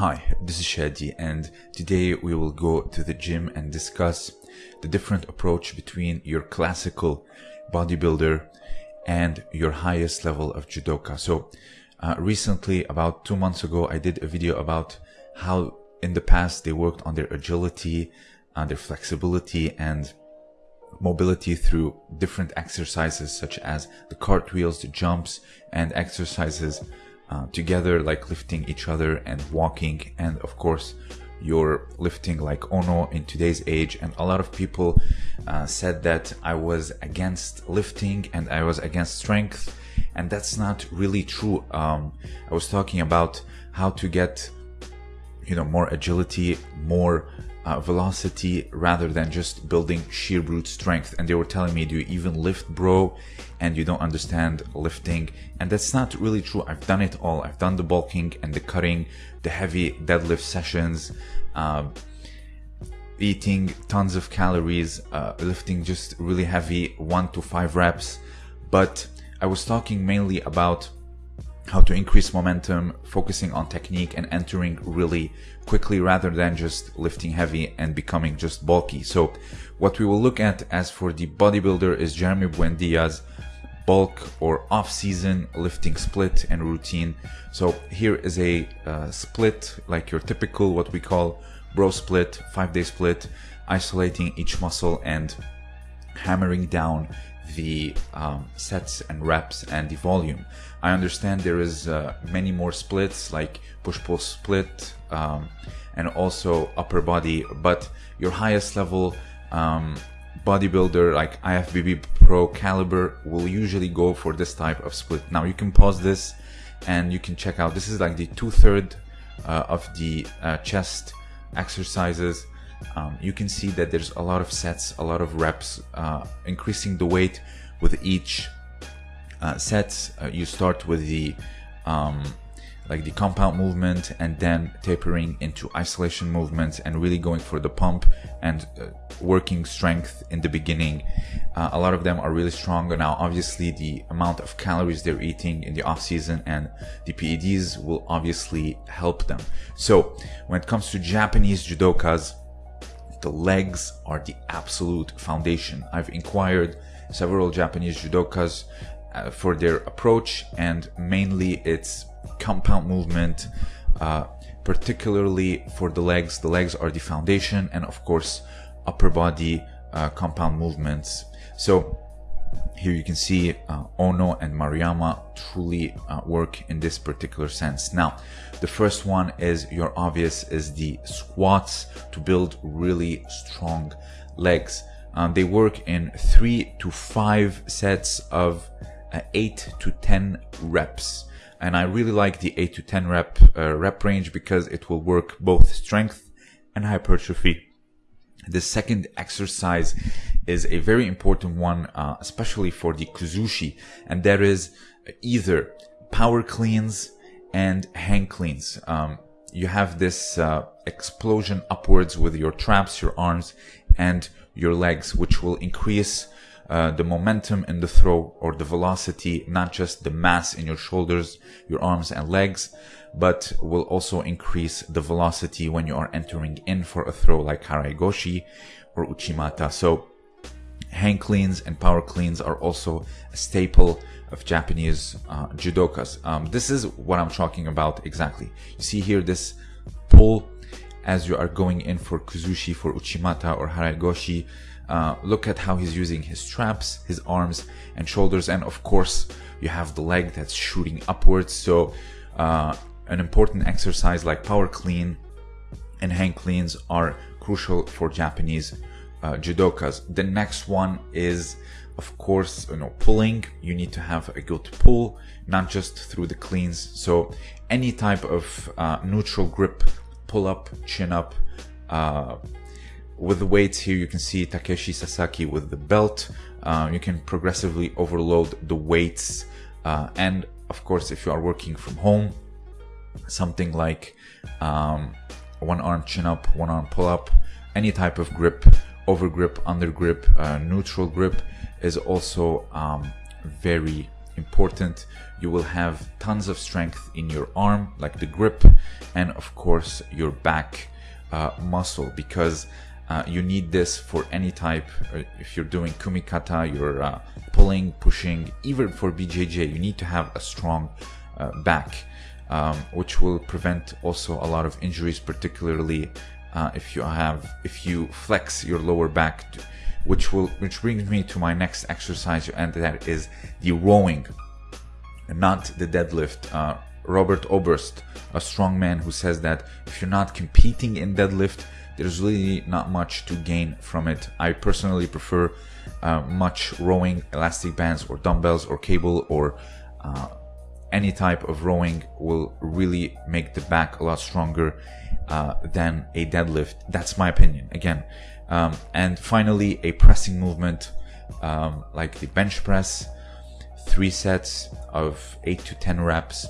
Hi, this is Shadi, and today we will go to the gym and discuss the different approach between your classical bodybuilder and your highest level of judoka. So, uh, recently, about two months ago, I did a video about how in the past they worked on their agility, uh, their flexibility, and mobility through different exercises such as the cartwheels, the jumps, and exercises uh, together like lifting each other and walking. And of course you're lifting like Ono in today's age. And a lot of people uh, said that I was against lifting and I was against strength. And that's not really true. Um, I was talking about how to get you know more agility more uh, velocity rather than just building sheer brute strength. And they were telling me, do you even lift, bro? And you don't understand lifting. And that's not really true. I've done it all. I've done the bulking and the cutting, the heavy deadlift sessions, uh, eating tons of calories, uh, lifting just really heavy one to five reps. But I was talking mainly about how to increase momentum, focusing on technique and entering really quickly rather than just lifting heavy and becoming just bulky. So what we will look at as for the bodybuilder is Jeremy Buendia's bulk or off-season lifting split and routine. So here is a uh, split like your typical what we call bro split, five day split, isolating each muscle and hammering down the um, sets and reps and the volume. I understand there is uh, many more splits like push-pull split um, and also upper body, but your highest level um, bodybuilder like IFBB Pro caliber will usually go for this type of split. Now you can pause this and you can check out. This is like the two-third uh, of the uh, chest exercises um, you can see that there's a lot of sets, a lot of reps, uh, increasing the weight with each uh, set. Uh, you start with the um, like the compound movement and then tapering into isolation movements and really going for the pump and uh, working strength in the beginning. Uh, a lot of them are really strong. Now, obviously, the amount of calories they're eating in the off season and the PEDs will obviously help them. So, when it comes to Japanese judokas, the legs are the absolute foundation. I've inquired several Japanese judokas uh, for their approach and mainly it's compound movement, uh, particularly for the legs. The legs are the foundation and of course upper body uh, compound movements. So here you can see uh, Ono and Maruyama truly uh, work in this particular sense. Now, the first one is your obvious is the squats to build really strong legs. Um, they work in three to five sets of uh, eight to 10 reps. And I really like the eight to 10 rep uh, rep range because it will work both strength and hypertrophy. The second exercise is a very important one, uh, especially for the kuzushi, and that is either power cleans and hang cleans. Um, you have this uh, explosion upwards with your traps, your arms, and your legs, which will increase uh, the momentum in the throw or the velocity, not just the mass in your shoulders, your arms and legs, but will also increase the velocity when you are entering in for a throw like Harai-goshi or Uchimata. So hang cleans and power cleans are also a staple of Japanese uh, judokas. Um, this is what I'm talking about exactly. You see here this pull as you are going in for kuzushi, for uchimata or harai-goshi. Uh, look at how he's using his traps, his arms and shoulders. And of course, you have the leg that's shooting upwards. So uh, an important exercise like power clean and hang cleans are crucial for Japanese uh, judokas. The next one is, of course, you know, pulling. You need to have a good pull, not just through the cleans. So any type of uh, neutral grip, pull up, chin up. Uh, with the weights here, you can see Takeshi Sasaki with the belt. Uh, you can progressively overload the weights. Uh, and of course, if you are working from home, something like um, one arm chin up, one arm pull up, any type of grip over grip, under grip, uh, neutral grip is also um, very important. You will have tons of strength in your arm, like the grip, and of course your back uh, muscle because uh, you need this for any type. Uh, if you're doing kumikata, you're uh, pulling, pushing, even for BJJ, you need to have a strong uh, back, um, which will prevent also a lot of injuries, particularly uh, if you have if you flex your lower back. To, which will which brings me to my next exercise, and that is the rowing, not the deadlift. Uh, Robert Oberst, a strong man who says that if you're not competing in deadlift, there's really not much to gain from it. I personally prefer uh, much rowing, elastic bands, or dumbbells, or cable, or uh, any type of rowing will really make the back a lot stronger uh, than a deadlift. That's my opinion. Again, um, and finally, a pressing movement um, like the bench press, three sets of 8 to 10 reps.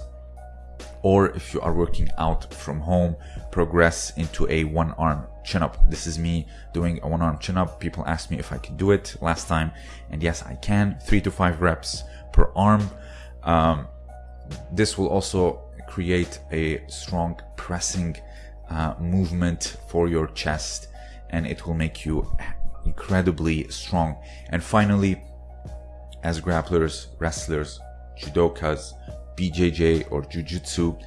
Or if you are working out from home, progress into a one arm chin up. This is me doing a one arm chin up. People asked me if I could do it last time, and yes, I can. Three to five reps per arm. Um, this will also create a strong pressing uh, movement for your chest and it will make you incredibly strong. And finally, as grapplers, wrestlers, judokas, BJJ or jujitsu,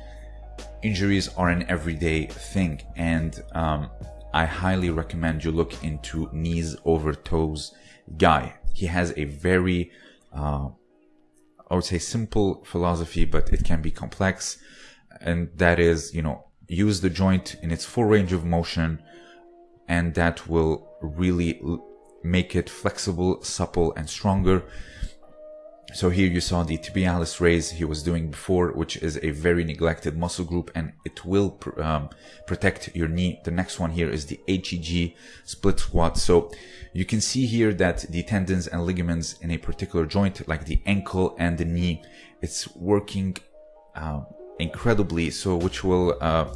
injuries are an everyday thing, and um, I highly recommend you look into knees over toes guy. He has a very, uh, I would say, simple philosophy, but it can be complex, and that is, you know, use the joint in its full range of motion and that will really make it flexible, supple, and stronger. So here you saw the tibialis raise he was doing before, which is a very neglected muscle group and it will um, protect your knee. The next one here is the ATG split squat. So you can see here that the tendons and ligaments in a particular joint, like the ankle and the knee, it's working uh, incredibly. So which will, uh,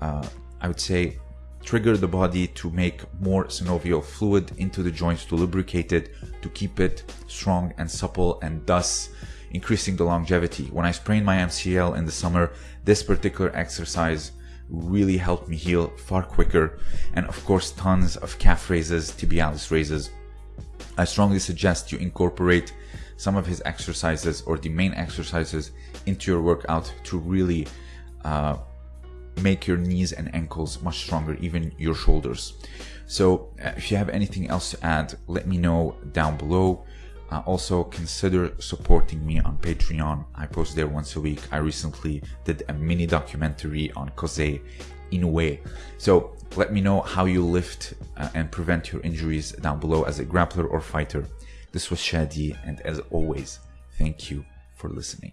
uh, I would say, trigger the body to make more synovial fluid into the joints to lubricate it, to keep it strong and supple and thus increasing the longevity. When I sprained my MCL in the summer, this particular exercise really helped me heal far quicker. And of course, tons of calf raises, tibialis raises. I strongly suggest you incorporate some of his exercises or the main exercises into your workout to really uh, make your knees and ankles much stronger, even your shoulders. So uh, if you have anything else to add, let me know down below. Uh, also consider supporting me on Patreon. I post there once a week. I recently did a mini documentary on Kosei Inoue. So let me know how you lift uh, and prevent your injuries down below as a grappler or fighter. This was Shadi, and as always, thank you for listening.